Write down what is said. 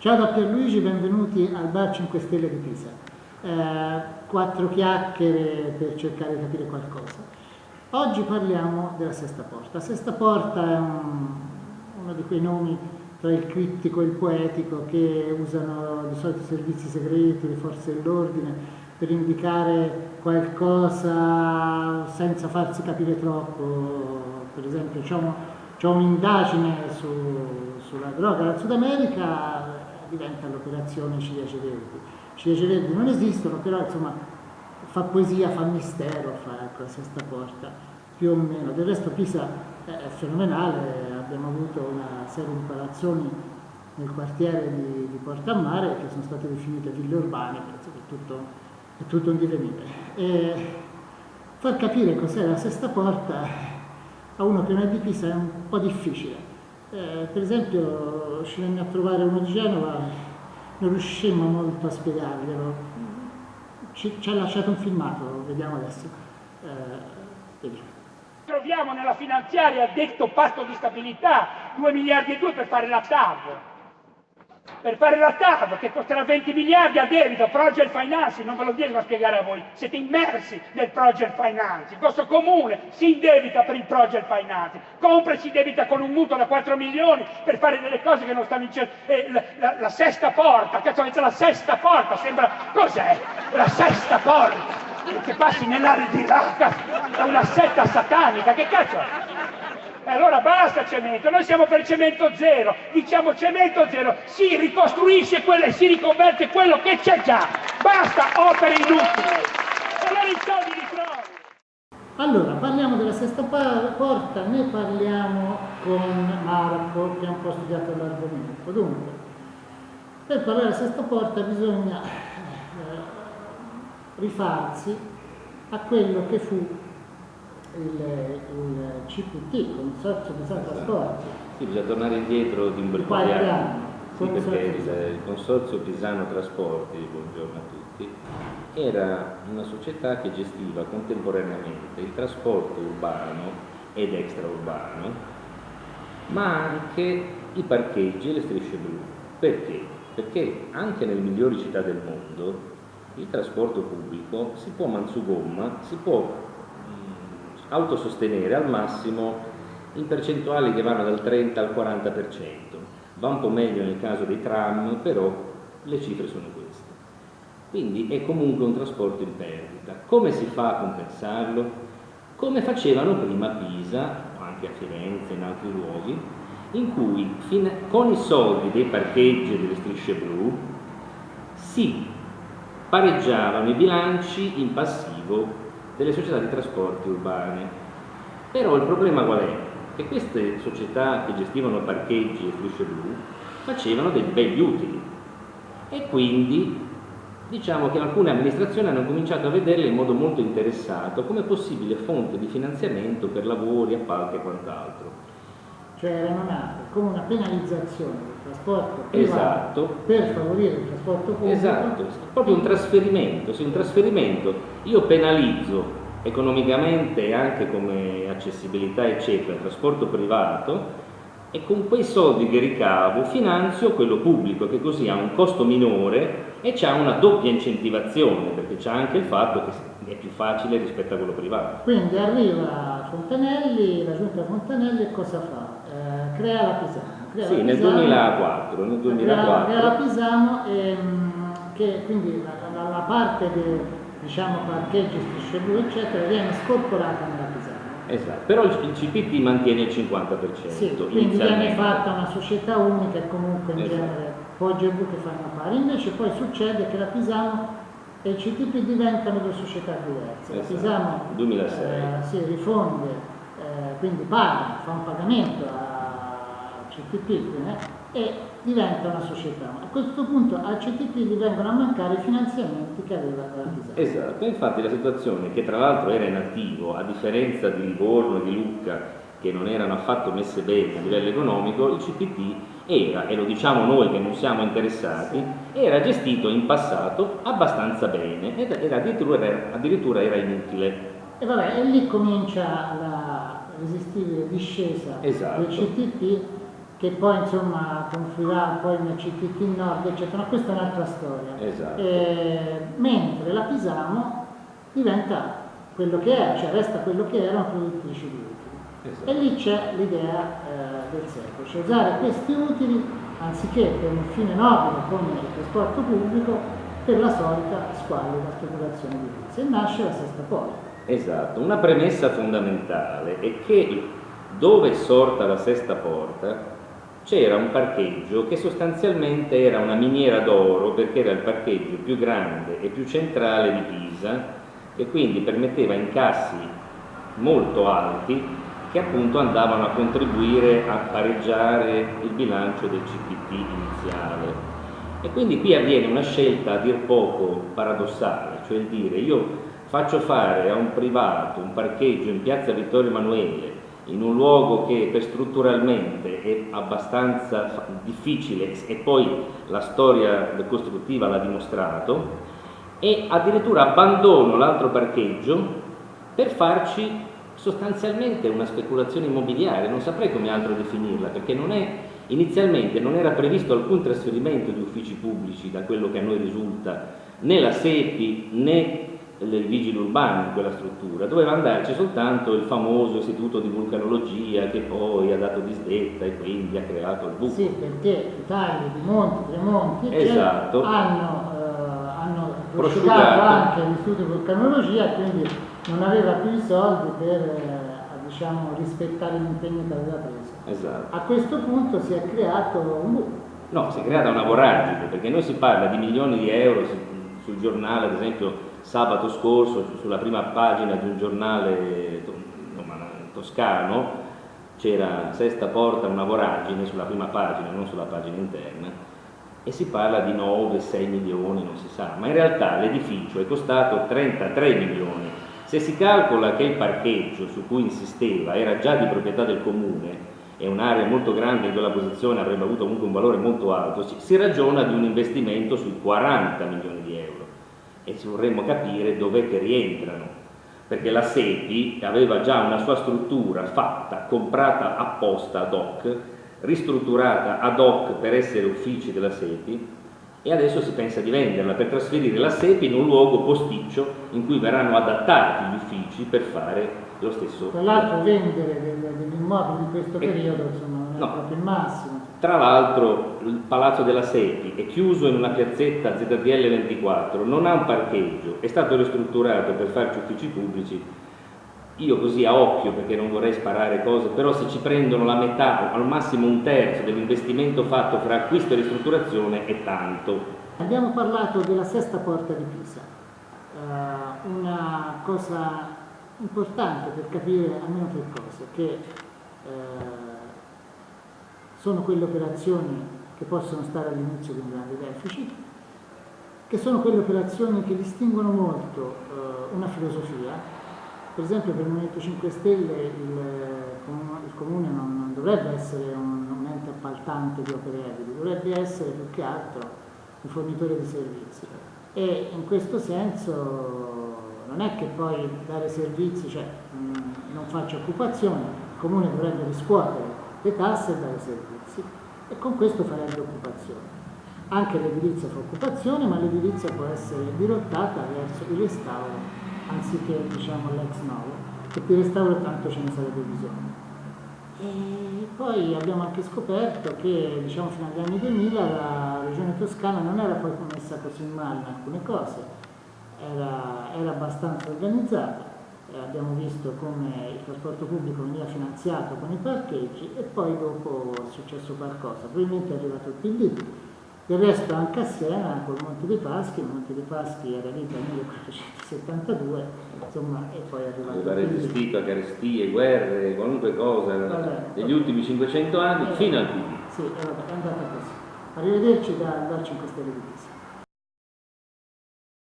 Ciao da Pierluigi, benvenuti al Bar 5 Stelle di Pisa. Eh, quattro chiacchiere per cercare di capire qualcosa. Oggi parliamo della Sesta Porta. La Sesta Porta è un, uno di quei nomi tra il criptico e il poetico che usano di solito i servizi segreti, le forze dell'ordine per indicare qualcosa senza farsi capire troppo. Per esempio c'è un'indagine su, sulla droga dal Sud America, diventa l'operazione Ciliegie Verdi. Ciliegie Verdi non esistono, però insomma fa poesia, fa mistero, fa ecco, sesta porta, più o meno. Del resto Pisa è fenomenale, abbiamo avuto una serie di palazzoni nel quartiere di, di Porta a Mare che sono state definite ville urbane, penso che è tutto, è tutto un divenire. E far capire cos'è la sesta porta a uno che non è di Pisa è un po' difficile eh, per esempio ci venne a trovare uno di Genova, non riuscimmo molto a spiegarglielo, ci, ci ha lasciato un filmato, vediamo adesso. Eh, Troviamo nella finanziaria detto patto di stabilità 2 miliardi e 2 per fare la TAV per fare la TAV che costerà 20 miliardi a debito, project financing, non ve lo devo spiegare a voi, siete immersi nel project financing, il vostro comune si indebita per il project financing, compra e si debita con un mutuo da 4 milioni per fare delle cose che non stanno in cielo, eh, la, la, la, sesta porta, cazzo c'è la sesta porta, sembra, cos'è? La sesta porta, che passi nell'area di là, è una setta satanica, che cazzo è? Allora basta cemento, noi siamo per cemento zero, diciamo cemento zero, si ricostruisce e si riconverte quello che c'è già, basta opere inutili. Allora, parliamo della sesta porta, ne parliamo con Marco che ha un po' studiato l'argomento. Dunque, per parlare della sesta porta bisogna eh, rifarsi a quello che fu il, il CPT, Consorzio Pisano Trasporti. Sì, bisogna tornare indietro di un bel po' di anni. Sì, perché il, il Consorzio Pisano Trasporti, buongiorno a tutti, era una società che gestiva contemporaneamente il trasporto urbano ed extraurbano, ma anche i parcheggi e le strisce blu. Perché? Perché anche nelle migliori città del mondo il trasporto pubblico si può manzugomma, si può autosostenere al massimo in percentuali che vanno dal 30 al 40%. Va un po' meglio nel caso dei tram, però le cifre sono queste. Quindi è comunque un trasporto in perdita. Come si fa a compensarlo? Come facevano prima a Pisa, o anche a Firenze e in altri luoghi, in cui con i soldi dei parcheggi e delle strisce blu si pareggiavano i bilanci in passivo delle società di trasporti urbane. Però il problema qual è? Che queste società che gestivano parcheggi e strisce blu facevano dei begli utili e quindi diciamo che alcune amministrazioni hanno cominciato a vederle in modo molto interessato come possibile fonte di finanziamento per lavori, appalti e quant'altro. Cioè erano nate come una penalizzazione del trasporto privato esatto. per favorire il trasporto pubblico. Esatto, proprio un trasferimento, sì, un trasferimento. Io penalizzo economicamente e anche come accessibilità eccetera il trasporto privato e con quei soldi che ricavo finanzio quello pubblico che così ha un costo minore e c'è una doppia incentivazione perché c'è anche il fatto che è più facile rispetto a quello privato. Quindi arriva Fontanelli, la giunta Fontanelli e cosa fa? Crea la Pisano. Crea sì, la nel, 2004, nel 2004. Crea, crea la Pisano e, mm, che quindi la, la, la parte de, diciamo parcheggi, strisce blu eccetera viene scorporata nella Pisano. Esatto, però il, CPT mantiene il 50%. Sì, quindi viene fatta una società unica e comunque in esatto. genere Poggio e Blu che fanno pari. Invece poi succede che la Pisano e il CTP diventano due società diverse. Esatto. La Pisano 2006. Eh, si rifonde, eh, quindi paga, fa un pagamento al CTP eh, e diventa una società. A questo punto al CTP gli vengono a mancare i finanziamenti che aveva la. Esatto, infatti la situazione che tra l'altro era in attivo, a differenza di Livorno e di Lucca, che non erano affatto messe bene a livello economico, il CTP era, e lo diciamo noi che non siamo interessati, era gestito in passato abbastanza bene ed era addirittura, addirittura era inutile. E vabbè, e lì comincia la resistibile discesa esatto. del CTP che poi insomma confluirà poi nel CTT Nord, eccetera, ma questa è un'altra storia. Esatto. Eh, mentre la Pisamo diventa quello che è, cioè resta quello che era una produttrice di utili. Esatto. E lì c'è l'idea eh, del secolo, cioè usare questi utili anziché per un fine nobile come il trasporto pubblico, per la solita squallida speculazione di edilizia. E nasce la sesta porta. Esatto, una premessa fondamentale è che dove è sorta la sesta porta c'era un parcheggio che sostanzialmente era una miniera d'oro perché era il parcheggio più grande e più centrale di Pisa e quindi permetteva incassi molto alti che appunto andavano a contribuire a pareggiare il bilancio del CPT iniziale. E quindi qui avviene una scelta a dir poco paradossale, cioè il dire io faccio fare a un privato un parcheggio in piazza Vittorio Emanuele in un luogo che strutturalmente è abbastanza difficile e poi la storia costruttiva l'ha dimostrato e addirittura abbandono l'altro parcheggio per farci sostanzialmente una speculazione immobiliare, non saprei come altro definirla, perché non è, inizialmente non era previsto alcun trasferimento di uffici pubblici, da quello che a noi risulta, né la SEPI né il vigili urbano in quella struttura, doveva andarci soltanto il famoso istituto di vulcanologia che poi ha dato disdetta e quindi ha creato il buco. Sì, perché Italia, di Monti, Tremonti, esatto. hanno, eh, hanno prosciugato anche l'istituto di vulcanologia e quindi non aveva più i soldi per eh, diciamo, rispettare l'impegno che aveva preso. Esatto. A questo punto si è creato un buco. No, si è creata una voragine, perché noi si parla di milioni di euro sul giornale, ad esempio sabato scorso sulla prima pagina di un giornale toscano c'era Sesta Porta una voragine sulla prima pagina, non sulla pagina interna, e si parla di 9-6 milioni, non si sa, ma in realtà l'edificio è costato 33 milioni. Se si calcola che il parcheggio su cui insisteva era già di proprietà del comune e un'area molto grande in quella posizione avrebbe avuto comunque un valore molto alto, si ragiona di un investimento sui 40 milioni e ci vorremmo capire dov'è che rientrano perché la SEPI aveva già una sua struttura fatta, comprata apposta ad hoc, ristrutturata ad hoc per essere uffici della SEPI e adesso si pensa di venderla per trasferire la SEPI in un luogo posticcio in cui verranno adattati gli uffici per fare lo stesso. Tra l'altro vendere degli immobili in questo periodo insomma, non è no. proprio il massimo. Tra l'altro il Palazzo della Sepi è chiuso in una piazzetta ZDL 24, non ha un parcheggio, è stato ristrutturato per farci uffici pubblici. Io così a occhio, perché non vorrei sparare cose, però se ci prendono la metà al massimo un terzo dell'investimento fatto fra acquisto e ristrutturazione è tanto. Abbiamo parlato della sesta porta di Pisa, uh, una cosa importante per capire almeno tre cose, che uh, sono quelle operazioni che possono stare all'inizio di un grande deficit, che sono quelle operazioni che distinguono molto eh, una filosofia. Per esempio per il Movimento 5 Stelle il, il Comune non, non, dovrebbe essere un, un, ente appaltante di opere edili, dovrebbe essere più che altro un fornitore di servizi. E in questo senso non è che poi dare servizi, cioè mh, non faccia occupazione, il Comune dovrebbe riscuotere le tasse e dare servizi e con questo farebbe occupazione. Anche l'edilizia fa occupazione, ma l'edilizia può essere dirottata verso il restauro anziché diciamo, l'ex novo, che di restauro tanto ce ne sarebbe bisogno. E poi abbiamo anche scoperto che diciamo, fino agli anni 2000 la regione toscana non era poi messa così male in alcune cose, era, era abbastanza organizzata, eh, abbiamo visto come il trasporto pubblico veniva finanziato con i parcheggi e poi dopo è successo qualcosa, probabilmente è arrivato il PD. Del resto anche a Siena col Monte dei Paschi, il Monte dei Paschi era lì dal 1472, insomma, e poi è arrivato Aveva resistito a carestie, guerre, qualunque cosa vabbè, negli ultimi 500 anni eh, fino al PD. Sì, è andata così. Arrivederci dal, dal 5 Stelle di Pisa.